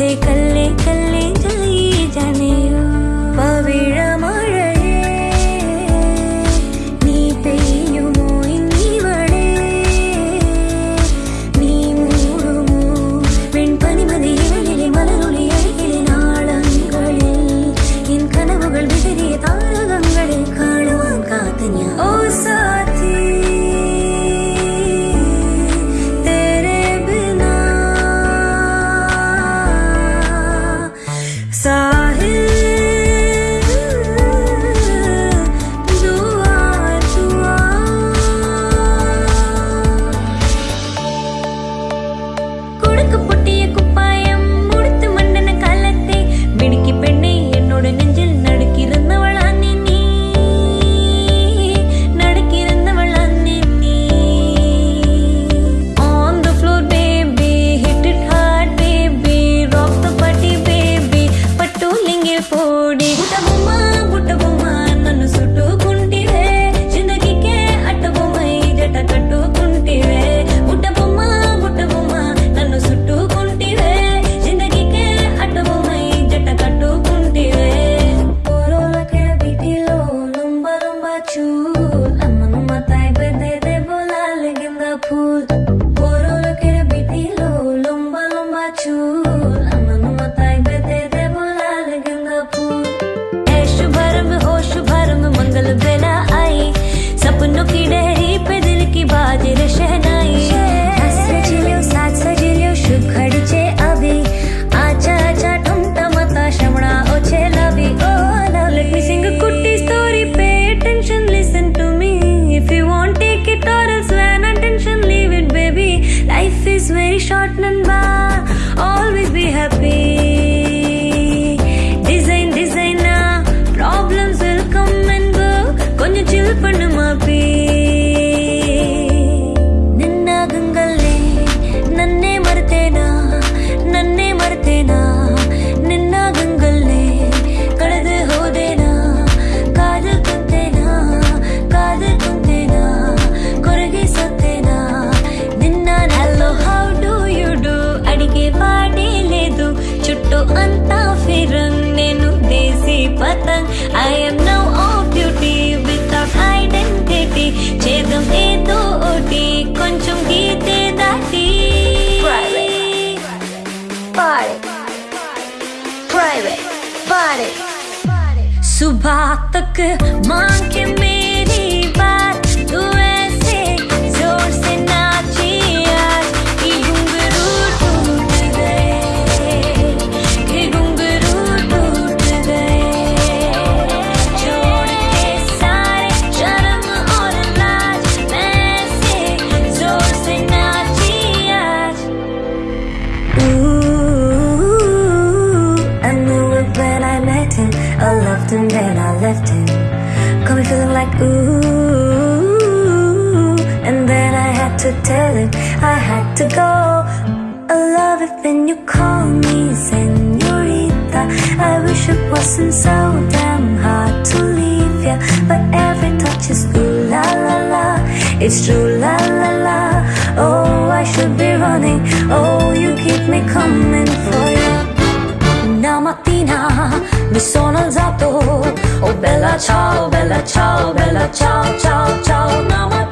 थे कल्ले कल्ले நாங்கள் सुबह तक मा I left him. Got me feeling like ooh, and then I had to tell him I had to go. I love it when you call me senorita. I wish it wasn't so damn hard to leave ya, but every touch is ooh la la la. It's true la la la. Oh, I should be running. Oh, you keep me coming for you. Una mattina mi sono alzato Oh bella ciao, bella ciao, bella ciao, ciao, ciao Una mattina